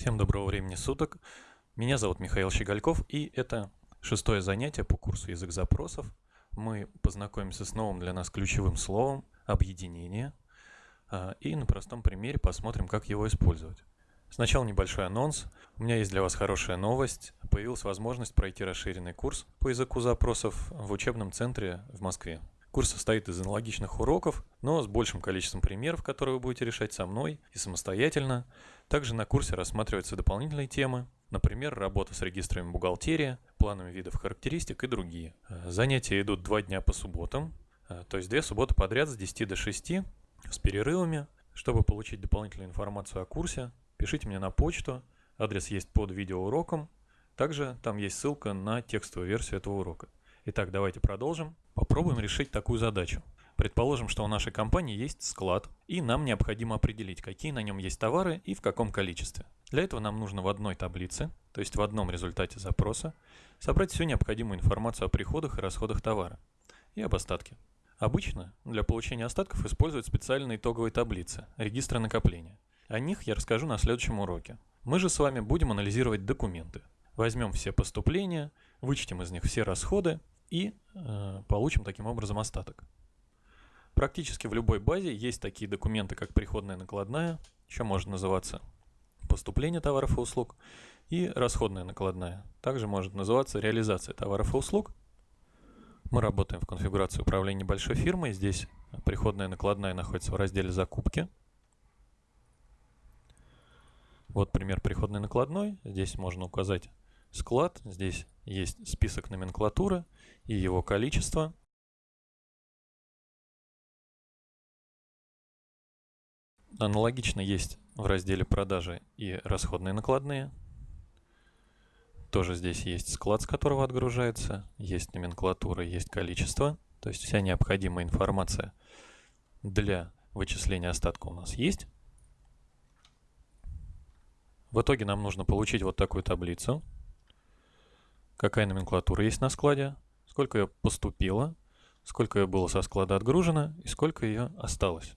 Всем доброго времени суток. Меня зовут Михаил Щегольков, и это шестое занятие по курсу язык запросов. Мы познакомимся с новым для нас ключевым словом «объединение» а, и на простом примере посмотрим, как его использовать. Сначала небольшой анонс. У меня есть для вас хорошая новость. Появилась возможность пройти расширенный курс по языку запросов в учебном центре в Москве. Курс состоит из аналогичных уроков, но с большим количеством примеров, которые вы будете решать со мной и самостоятельно. Также на курсе рассматриваются дополнительные темы, например, работа с регистрами бухгалтерия, планами видов характеристик и другие. Э, занятия идут два дня по субботам, э, то есть две субботы подряд с 10 до 6 с перерывами. Чтобы получить дополнительную информацию о курсе, пишите мне на почту, адрес есть под видеоуроком, также там есть ссылка на текстовую версию этого урока. Итак, давайте продолжим. Попробуем решить такую задачу. Предположим, что у нашей компании есть склад, и нам необходимо определить, какие на нем есть товары и в каком количестве. Для этого нам нужно в одной таблице, то есть в одном результате запроса, собрать всю необходимую информацию о приходах и расходах товара и об остатке. Обычно для получения остатков используют специальные итоговые таблицы, регистры накопления. О них я расскажу на следующем уроке. Мы же с вами будем анализировать документы. Возьмем все поступления, вычтем из них все расходы и э, получим таким образом остаток. Практически в любой базе есть такие документы, как приходная накладная, еще может называться поступление товаров и услуг, и расходная накладная. Также может называться реализация товаров и услуг. Мы работаем в конфигурации управления небольшой фирмой. Здесь приходная накладная находится в разделе «Закупки». Вот пример приходной накладной. Здесь можно указать склад. Здесь есть список номенклатуры и его количество. Аналогично есть в разделе продажи и расходные накладные. Тоже здесь есть склад, с которого отгружается, есть номенклатура, есть количество. То есть вся необходимая информация для вычисления остатка у нас есть. В итоге нам нужно получить вот такую таблицу какая номенклатура есть на складе, сколько ее поступило, сколько ее было со склада отгружено и сколько ее осталось.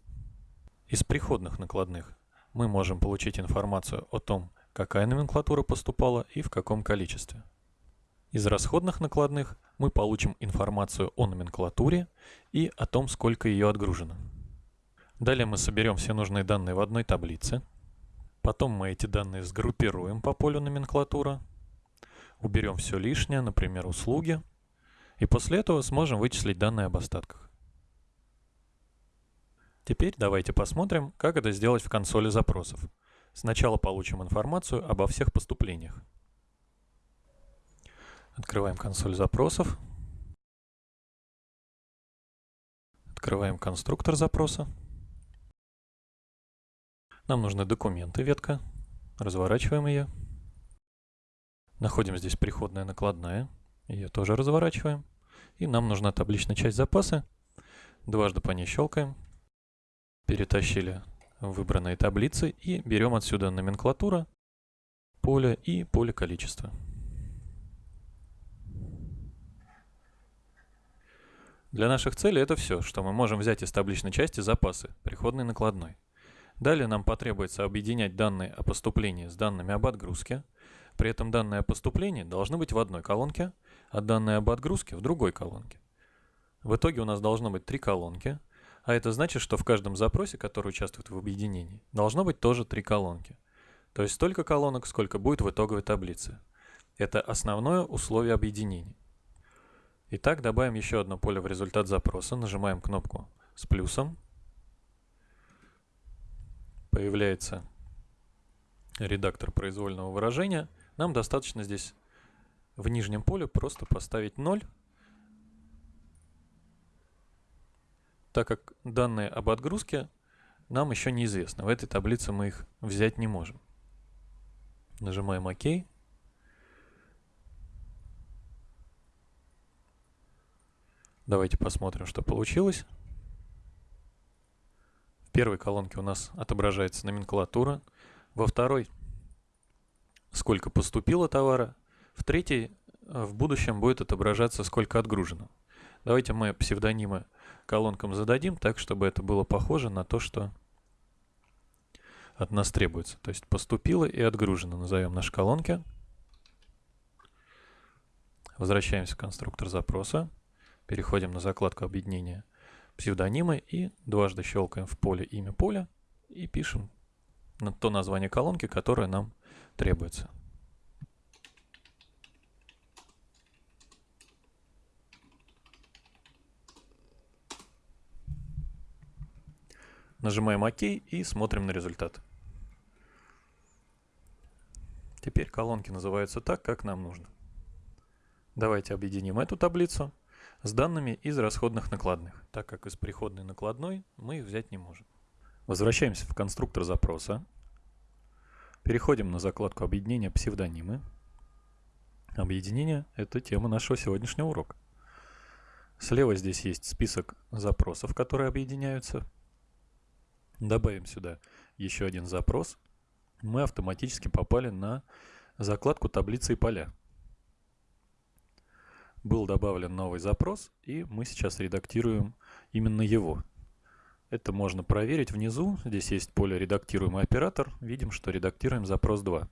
Из приходных накладных мы можем получить информацию о том, какая номенклатура поступала и в каком количестве. Из расходных накладных мы получим информацию о номенклатуре и о том, сколько ее отгружено. Далее мы соберем все нужные данные в одной таблице. Потом мы эти данные сгруппируем по полю номенклатура уберем все лишнее, например, услуги, и после этого сможем вычислить данные об остатках. Теперь давайте посмотрим, как это сделать в консоли запросов. Сначала получим информацию обо всех поступлениях. Открываем консоль запросов. Открываем конструктор запроса. Нам нужны документы, ветка. Разворачиваем ее. Находим здесь приходная накладная. Ее тоже разворачиваем. И нам нужна табличная часть запаса. Дважды по ней щелкаем. Перетащили выбранные таблицы и берем отсюда номенклатура, поле и поле количества. Для наших целей это все, что мы можем взять из табличной части запасы, приходной накладной. Далее нам потребуется объединять данные о поступлении с данными об отгрузке, при этом данные о поступлении должны быть в одной колонке, а данные об отгрузке в другой колонке. В итоге у нас должно быть три колонки, а это значит, что в каждом запросе, который участвует в объединении, должно быть тоже три колонки. То есть столько колонок, сколько будет в итоговой таблице. Это основное условие объединения. Итак, добавим еще одно поле в результат запроса, нажимаем кнопку с плюсом. Появляется редактор произвольного выражения – нам достаточно здесь в нижнем поле просто поставить 0, так как данные об отгрузке нам еще неизвестны. В этой таблице мы их взять не можем. Нажимаем ОК. Давайте посмотрим, что получилось. В первой колонке у нас отображается номенклатура, во второй сколько поступило товара. В третьей э, в будущем будет отображаться, сколько отгружено. Давайте мы псевдонимы колонкам зададим так, чтобы это было похоже на то, что от нас требуется. То есть поступило и отгружено. Назовем наши колонки. Возвращаемся в конструктор запроса. Переходим на закладку объединения псевдонимы и дважды щелкаем в поле имя поля и пишем то название колонки, которое нам требуется. Нажимаем ОК и смотрим на результат. Теперь колонки называются так, как нам нужно. Давайте объединим эту таблицу с данными из расходных накладных, так как из приходной накладной мы их взять не можем. Возвращаемся в конструктор запроса. Переходим на закладку объединения псевдонимы. Объединение – это тема нашего сегодняшнего урока. Слева здесь есть список запросов, которые объединяются. Добавим сюда еще один запрос. Мы автоматически попали на закладку таблицы и поля был добавлен новый запрос, и мы сейчас редактируем именно его. Это можно проверить внизу. Здесь есть поле «Редактируемый оператор». Видим, что редактируем запрос 2.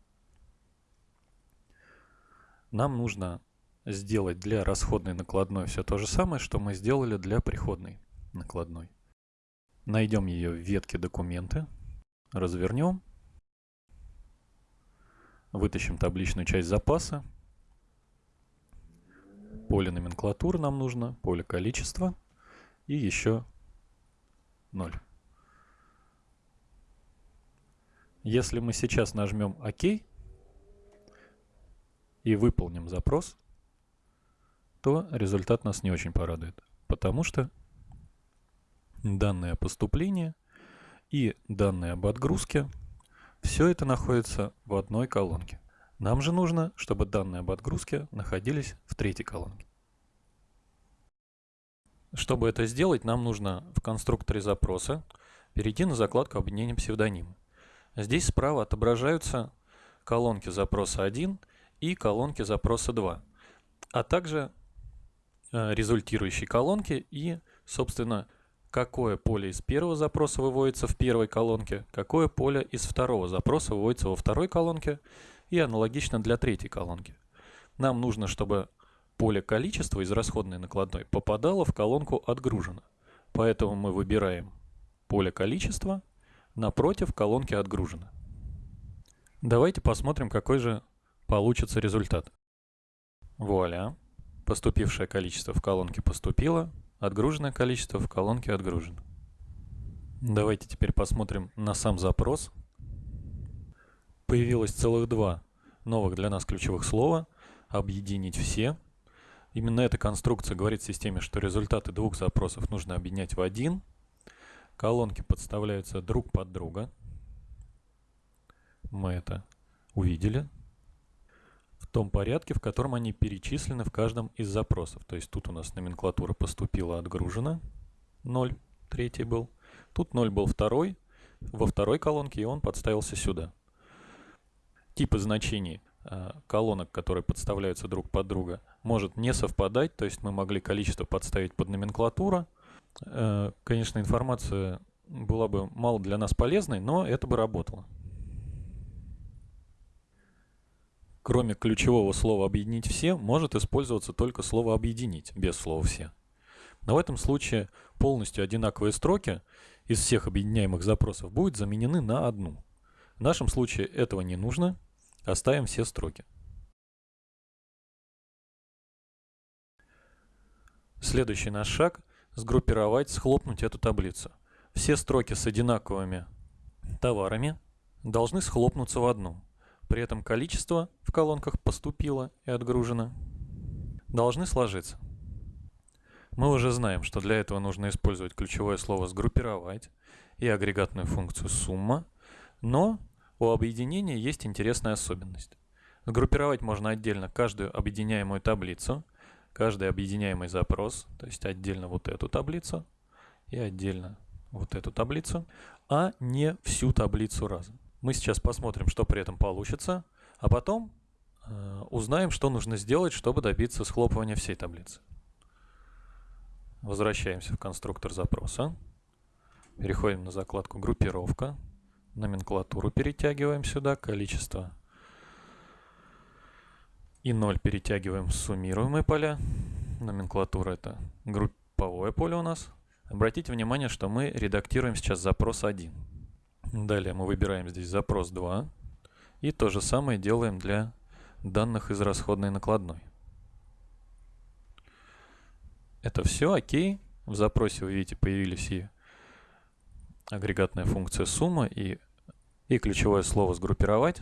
Нам нужно сделать для расходной накладной все то же самое, что мы сделали для приходной накладной. Найдем ее в ветке «Документы», развернем, вытащим табличную часть запаса, поле номенклатуры нам нужно, поле количества и еще 0. Если мы сейчас нажмем ОК и выполним запрос, то результат нас не очень порадует, потому что данные о поступлении и данные об отгрузке, все это находится в одной колонке. Нам же нужно, чтобы данные об отгрузке находились в третьей колонке. Чтобы это сделать, нам нужно в конструкторе запроса перейти на закладку объединения псевдонима. Здесь справа отображаются колонки запроса 1 и колонки запроса 2, а также э, результирующие колонки и, собственно, какое поле из первого запроса выводится в первой колонке, какое поле из второго запроса выводится во второй колонке и аналогично для третьей колонки. Нам нужно, чтобы поле количества из расходной накладной попадало в колонку «Отгружено». Поэтому мы выбираем поле количества напротив колонки «Отгружено». Давайте посмотрим, какой же получится результат. Вуаля! Поступившее количество в колонке поступило, отгруженное количество в колонке отгружено. Давайте теперь посмотрим на сам запрос появилось целых два новых для нас ключевых слова «объединить все». Именно эта конструкция говорит системе, что результаты двух запросов нужно объединять в один. Колонки подставляются друг под друга. Мы это увидели. Том порядке, в котором они перечислены в каждом из запросов. То есть тут у нас номенклатура поступила отгружена. 0, третий был. Тут 0 был второй, во второй колонке, и он подставился сюда типы значений э, колонок, которые подставляются друг под друга, может не совпадать, то есть мы могли количество подставить под номенклатуру. Э, конечно, информация была бы мало для нас полезной, но это бы работало. Кроме ключевого слова «объединить все» может использоваться только слово «объединить» без слова «все». Но в этом случае полностью одинаковые строки из всех объединяемых запросов будут заменены на одну. В нашем случае этого не нужно. Оставим все строки. Следующий наш шаг – сгруппировать, схлопнуть эту таблицу. Все строки с одинаковыми товарами должны схлопнуться в одну. При этом количество в колонках поступило и отгружено должны сложиться. Мы уже знаем, что для этого нужно использовать ключевое слово «сгруппировать» и агрегатную функцию «сумма», но у объединения есть интересная особенность. Сгруппировать можно отдельно каждую объединяемую таблицу, каждый объединяемый запрос, то есть отдельно вот эту таблицу и отдельно вот эту таблицу, а не всю таблицу разом. Мы сейчас посмотрим, что при этом получится, а потом э, узнаем, что нужно сделать, чтобы добиться схлопывания всей таблицы. Возвращаемся в конструктор запроса, переходим на закладку «Группировка», номенклатуру перетягиваем сюда, количество и 0 перетягиваем в суммируемые поля. Номенклатура это групповое поле у нас. Обратите внимание, что мы редактируем сейчас запрос 1. Далее мы выбираем здесь запрос 2. И то же самое делаем для данных из расходной накладной. Это все окей. В запросе вы видите появились и агрегатная функция сумма и, и ключевое слово сгруппировать.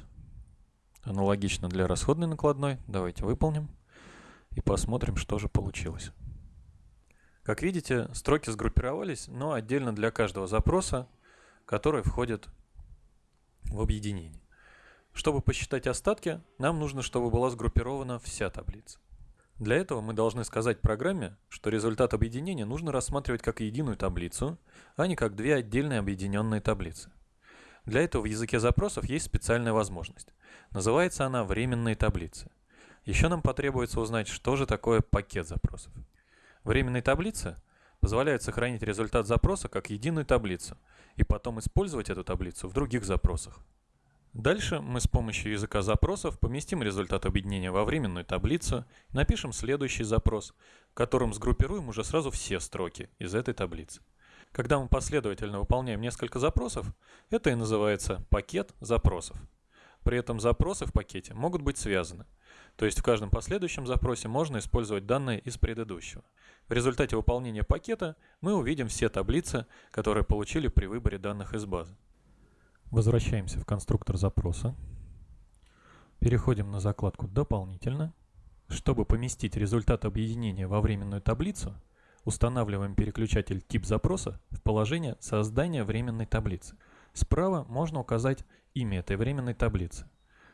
Аналогично для расходной накладной. Давайте выполним и посмотрим, что же получилось. Как видите, строки сгруппировались, но отдельно для каждого запроса, который входит в объединение. Чтобы посчитать остатки, нам нужно, чтобы была сгруппирована вся таблица. Для этого мы должны сказать программе, что результат объединения нужно рассматривать как единую таблицу, а не как две отдельные объединенные таблицы. Для этого в языке запросов есть специальная возможность. Называется она временные таблицы. Еще нам потребуется узнать, что же такое пакет запросов. Временные таблицы позволяют сохранить результат запроса как единую таблицу и потом использовать эту таблицу в других запросах. Дальше мы с помощью языка запросов поместим результат объединения во временную таблицу и напишем следующий запрос, в котором сгруппируем уже сразу все строки из этой таблицы. Когда мы последовательно выполняем несколько запросов, это и называется пакет запросов. При этом запросы в пакете могут быть связаны. То есть в каждом последующем запросе можно использовать данные из предыдущего. В результате выполнения пакета мы увидим все таблицы, которые получили при выборе данных из базы. Возвращаемся в конструктор запроса. Переходим на закладку «Дополнительно». Чтобы поместить результат объединения во временную таблицу, устанавливаем переключатель «Тип запроса» в положение создания временной таблицы. Справа можно указать имя этой временной таблицы.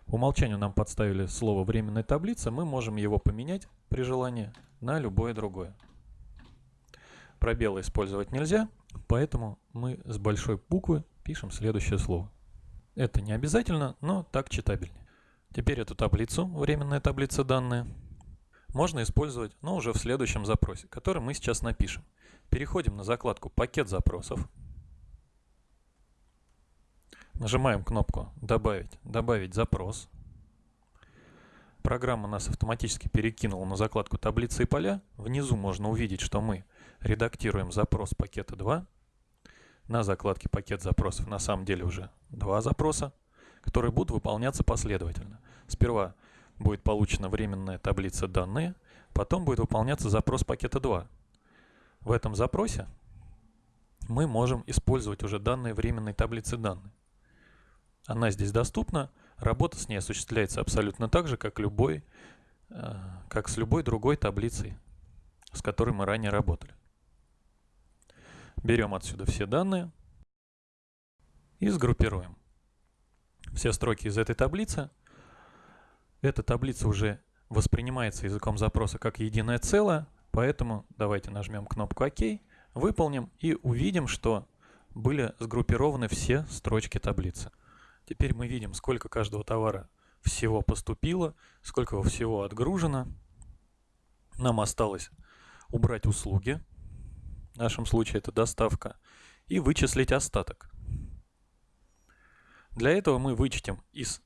По умолчанию нам подставили слово «временная таблица», мы можем его поменять при желании на любое другое. Пробелы использовать нельзя, поэтому мы с большой буквы пишем следующее слово. Это не обязательно, но так читабельнее. Теперь эту таблицу, временная таблица данные, можно использовать, но уже в следующем запросе, который мы сейчас напишем. Переходим на закладку «Пакет запросов», Нажимаем кнопку «Добавить», «Добавить запрос». Программа нас автоматически перекинула на закладку «Таблицы и поля». Внизу можно увидеть, что мы редактируем запрос пакета 2. На закладке «Пакет запросов» на самом деле уже два запроса, которые будут выполняться последовательно. Сперва будет получена временная таблица «Данные», потом будет выполняться запрос пакета 2. В этом запросе мы можем использовать уже данные временной таблицы данных. Она здесь доступна. Работа с ней осуществляется абсолютно так же, как, любой, э, как с любой другой таблицей, с которой мы ранее работали. Берем отсюда все данные и сгруппируем все строки из этой таблицы. Эта таблица уже воспринимается языком запроса как единое целое, поэтому давайте нажмем кнопку ОК, выполним и увидим, что были сгруппированы все строчки таблицы. Теперь мы видим, сколько каждого товара всего поступило, сколько всего отгружено. Нам осталось убрать услуги, в нашем случае это доставка, и вычислить остаток. Для этого мы вычтем из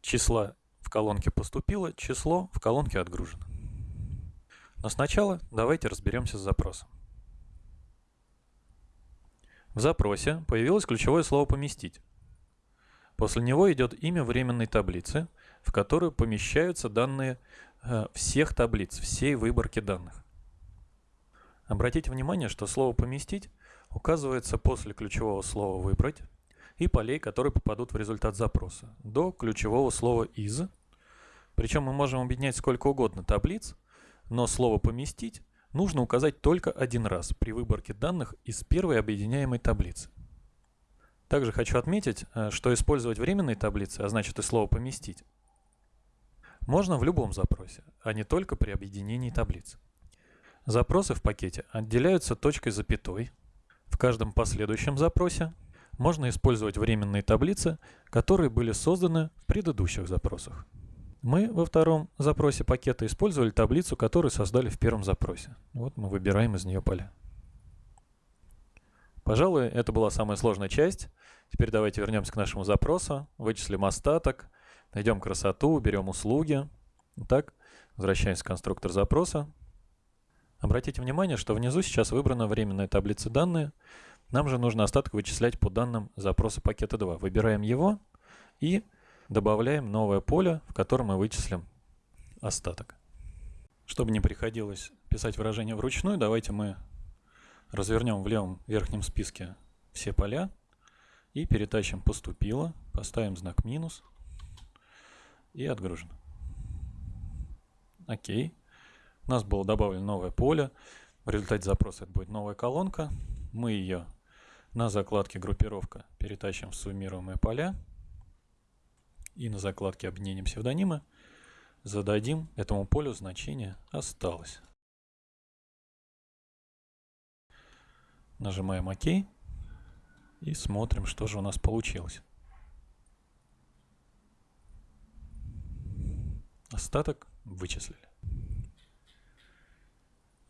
числа в колонке поступило число в колонке отгружено. Но сначала давайте разберемся с запросом. В запросе появилось ключевое слово «поместить». После него идет имя временной таблицы, в которую помещаются данные э, всех таблиц, всей выборки данных. Обратите внимание, что слово «поместить» указывается после ключевого слова «выбрать» и полей, которые попадут в результат запроса, до ключевого слова «из». Причем мы можем объединять сколько угодно таблиц, но слово «поместить» нужно указать только один раз при выборке данных из первой объединяемой таблицы. Также хочу отметить, э, что использовать временные таблицы, а значит и слово «поместить», можно в любом запросе, а не только при объединении таблиц. Запросы в пакете отделяются точкой запятой. В каждом последующем запросе можно использовать временные таблицы, которые были созданы в предыдущих запросах. Мы во втором запросе пакета использовали таблицу, которую создали в первом запросе. Вот мы выбираем из нее поля. Пожалуй, это была самая сложная часть. Теперь давайте вернемся к нашему запросу, вычислим остаток, найдем красоту, берем услуги. Итак, возвращаемся в конструктор запроса. Обратите внимание, что внизу сейчас выбрана временная таблица данные. Нам же нужно остаток вычислять по данным запроса пакета 2. Выбираем его и добавляем новое поле, в котором мы вычислим остаток. Чтобы не приходилось писать выражение вручную, давайте мы развернем в левом верхнем списке все поля и перетащим «Поступило», поставим знак «минус» и «Отгружено». Окей. У нас было добавлено новое поле. В результате запроса это будет новая колонка. Мы ее на закладке «Группировка» перетащим в суммируемые поля. И на закладке «Объединение псевдонимы» зададим этому полю значение «Осталось». Нажимаем ОК и смотрим, что же у нас получилось. Остаток вычислили.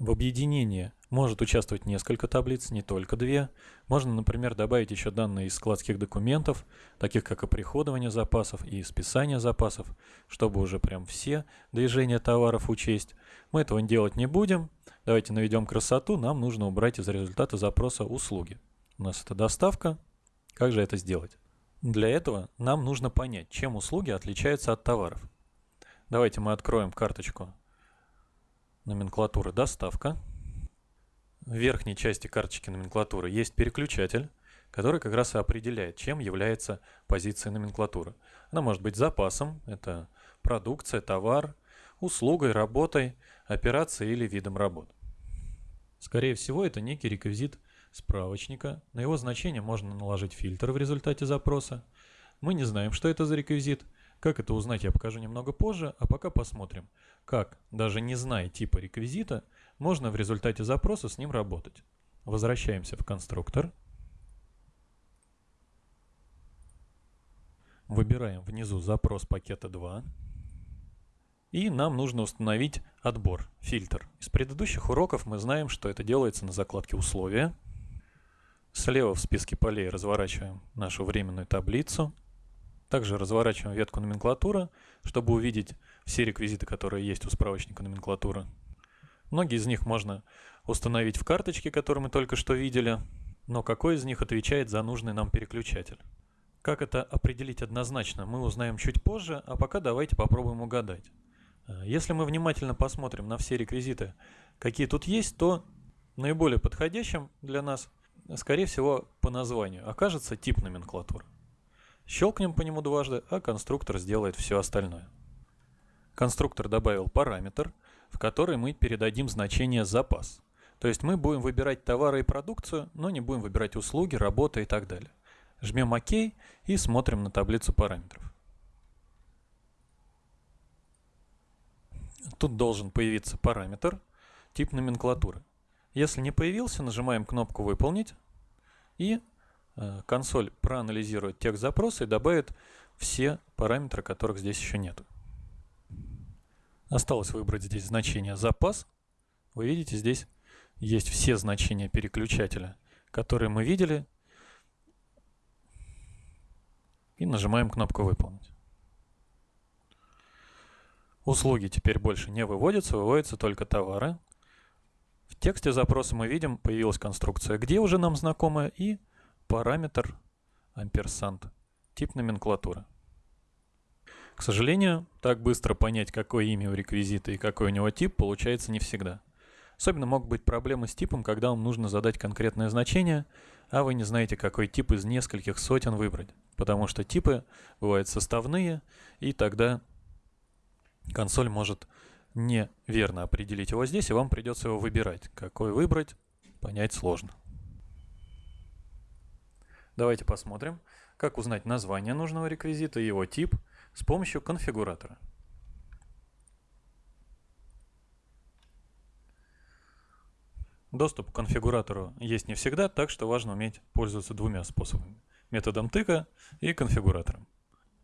В объединении может участвовать несколько таблиц, не только две. Можно, например, добавить еще данные из складских документов, таких как оприходование запасов и списание запасов, чтобы уже прям все движения товаров учесть. Мы этого делать не будем. Давайте наведем красоту. Нам нужно убрать из результата запроса услуги. У нас это доставка. Как же это сделать? Для этого нам нужно понять, чем услуги отличаются от товаров. Давайте мы откроем карточку номенклатуры «Доставка». В верхней части карточки номенклатуры есть переключатель, который как раз и определяет, чем является позиция номенклатуры. Она может быть запасом, это продукция, товар, услугой, работой, операцией или видом работ. Скорее всего, это некий реквизит справочника. На его значение можно наложить фильтр в результате запроса. Мы не знаем, что это за реквизит. Как это узнать, я покажу немного позже, а пока посмотрим, как, даже не зная типа реквизита, можно в результате запроса с ним работать. Возвращаемся в конструктор. Выбираем внизу запрос пакета 2. И нам нужно установить отбор, фильтр. Из предыдущих уроков мы знаем, что это делается на закладке «Условия». Слева в списке полей разворачиваем нашу временную таблицу. Также разворачиваем ветку номенклатура, чтобы увидеть все реквизиты, которые есть у справочника номенклатуры. Многие из них можно установить в карточке, которую мы только что видели, но какой из них отвечает за нужный нам переключатель? Как это определить однозначно, мы узнаем чуть позже, а пока давайте попробуем угадать. Э, если мы внимательно посмотрим на все реквизиты, какие тут есть, то наиболее подходящим для нас, скорее всего, по названию окажется тип номенклатуры. Щелкнем по нему дважды, а конструктор сделает все остальное. Конструктор добавил параметр, в который мы передадим значение запас. То есть мы будем выбирать товары и продукцию, но не будем выбирать услуги, работы и так далее. Жмем ОК и смотрим на таблицу параметров. Тут должен появиться параметр, тип номенклатуры. Если не появился, нажимаем кнопку «Выполнить» и консоль проанализирует текст запроса и добавит все параметры, которых здесь еще нет. Осталось выбрать здесь значение запас. Вы видите, здесь есть все значения переключателя, которые мы видели. И нажимаем кнопку «Выполнить». Услуги теперь больше не выводятся, выводятся только товары. В тексте запроса мы видим, появилась конструкция «Где» уже нам знакомая и параметр амперсант, тип номенклатуры. К сожалению, так быстро понять, какое имя у реквизита и какой у него тип, получается не всегда. Особенно могут быть проблемы с типом, когда вам нужно задать конкретное значение, а вы не знаете, какой тип из нескольких сотен выбрать. Потому что типы бывают составные, и тогда консоль может неверно определить его здесь, и вам придется его выбирать. Какой выбрать, понять сложно. Давайте посмотрим, как узнать название нужного реквизита и его тип с помощью конфигуратора. Доступ к конфигуратору есть не всегда, так что важно уметь пользоваться двумя способами. Методом тыка и конфигуратором.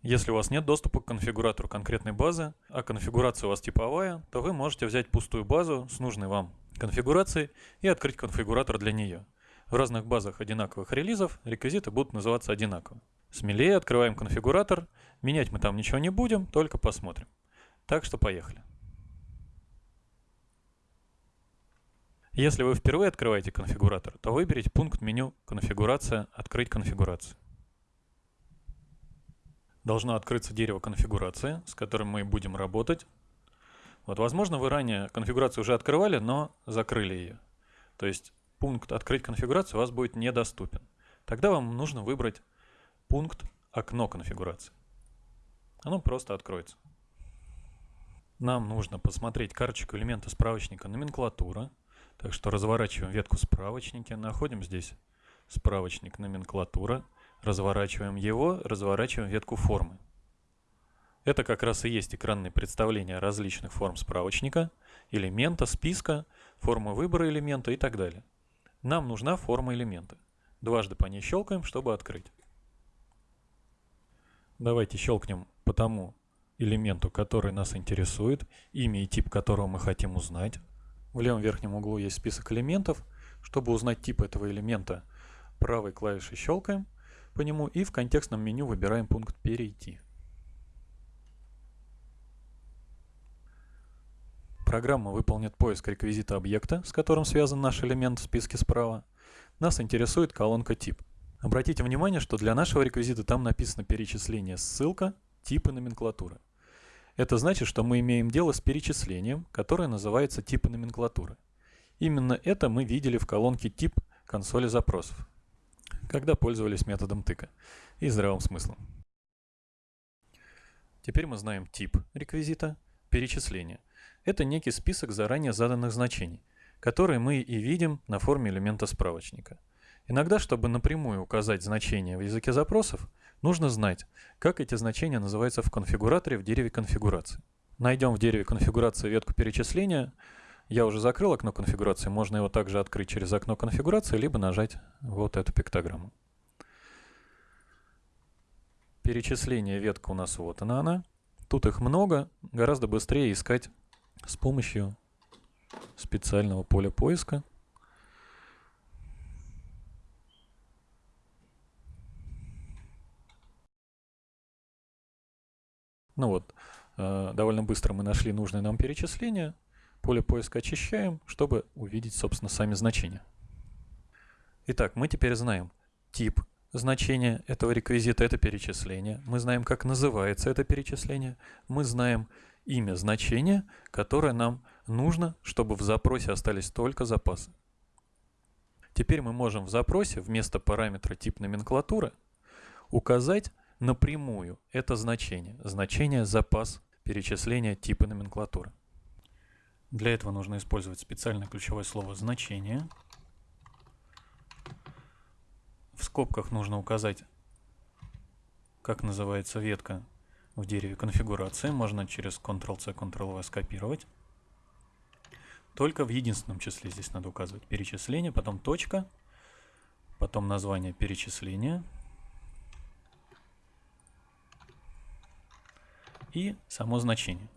Если у вас нет доступа к конфигуратору конкретной базы, а конфигурация у вас типовая, то вы можете взять пустую базу с нужной вам конфигурацией и открыть конфигуратор для нее. В разных базах одинаковых релизов реквизиты будут называться одинаково. Смелее открываем конфигуратор. Менять мы там ничего не будем, только посмотрим. Так что поехали. Если вы впервые открываете конфигуратор, то выберите пункт меню «Конфигурация», «Открыть конфигурацию». Должно открыться дерево конфигурации, с которым мы будем работать. Вот, возможно, вы ранее конфигурацию уже открывали, но закрыли ее. То есть пункт «Открыть конфигурацию» у вас будет недоступен. Тогда вам нужно выбрать пункт «Окно конфигурации». Оно просто откроется. Нам нужно посмотреть карточку элемента справочника «Номенклатура». Так что разворачиваем ветку справочники, находим здесь справочник «Номенклатура», разворачиваем его, разворачиваем ветку формы. Это как раз и есть экранное представление различных форм справочника, элемента, списка, формы выбора элемента и так далее. Нам нужна форма элемента. Дважды по ней щелкаем, чтобы открыть. Давайте щелкнем по тому элементу, который нас интересует, имя и тип которого мы хотим узнать. В левом верхнем углу есть список элементов. Чтобы узнать тип этого элемента, правой клавишей щелкаем по нему и в контекстном меню выбираем пункт «Перейти». Программа выполнит поиск реквизита объекта, с которым связан наш элемент в списке справа. Нас интересует колонка «Тип». Обратите внимание, что для нашего реквизита там написано перечисление ссылка, типы номенклатуры. Это значит, что мы имеем дело с перечислением, которое называется типы номенклатуры. Именно это мы видели в колонке тип консоли запросов, когда пользовались методом тыка и здравым смыслом. Теперь мы знаем тип реквизита, перечисление. Это некий список заранее заданных значений, которые мы и видим на форме элемента справочника. Иногда, чтобы напрямую указать значение в языке запросов, нужно знать, как эти значения называются в конфигураторе в дереве конфигурации. Найдем в дереве конфигурации ветку перечисления. Я уже закрыл окно конфигурации, можно его также открыть через окно конфигурации, либо нажать вот эту пиктограмму. Перечисление ветка у нас вот она она. Тут их много, гораздо быстрее искать с помощью специального поля поиска. Ну вот, э, довольно быстро мы нашли нужное нам перечисление. Поле поиска очищаем, чтобы увидеть, собственно, сами значения. Итак, мы теперь знаем тип значения этого реквизита, это перечисление. Мы знаем, как называется это перечисление. Мы знаем имя значения, которое нам нужно, чтобы в запросе остались только запасы. Теперь мы можем в запросе вместо параметра тип номенклатуры указать напрямую это значение, значение запас перечисления типа номенклатуры. Для этого нужно использовать специальное ключевое слово «значение». В скобках нужно указать, как называется ветка в дереве конфигурации. Можно через Ctrl-C, Ctrl-V скопировать. Только в единственном числе здесь надо указывать перечисление, потом точка, потом название перечисления – и само значение.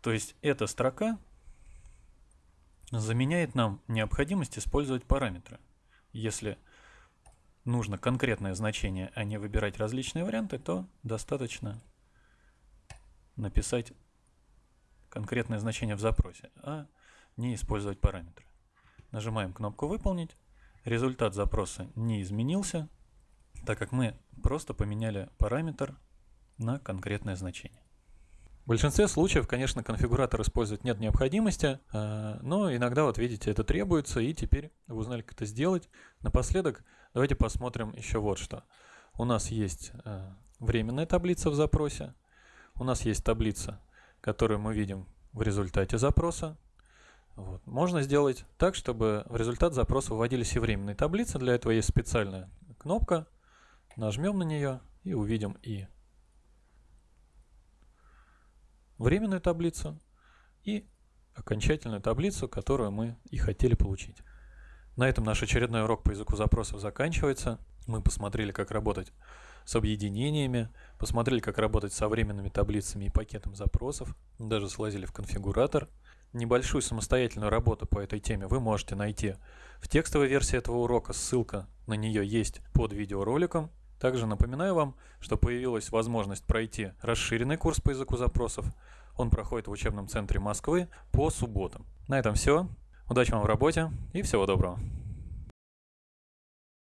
То есть эта строка заменяет нам необходимость использовать параметры. Если нужно конкретное значение, а не выбирать различные варианты, то достаточно написать конкретное значение в запросе, а не использовать параметры. Нажимаем кнопку «Выполнить». Результат запроса не изменился, так как мы просто поменяли параметр на конкретное значение. В большинстве случаев, конечно, конфигуратор использовать нет необходимости, э, но иногда, вот видите, это требуется, и теперь вы узнали, как это сделать. Напоследок, давайте посмотрим еще вот что. У нас есть э, временная таблица в запросе, у нас есть таблица, которую мы видим в результате запроса. Вот. Можно сделать так, чтобы в результат запроса выводились и временные таблицы. Для этого есть специальная кнопка – Нажмем на нее и увидим и временную таблицу, и окончательную таблицу, которую мы и хотели получить. На этом наш очередной урок по языку запросов заканчивается. Мы посмотрели, как работать с объединениями, посмотрели, как работать со временными таблицами и пакетом запросов, даже слазили в конфигуратор. Небольшую самостоятельную работу по этой теме вы можете найти в текстовой версии этого урока, ссылка на нее есть под видеороликом. Также напоминаю вам, что появилась возможность пройти расширенный курс по языку запросов. Он проходит в учебном центре Москвы по субботам. На этом все. Удачи вам в работе и всего доброго.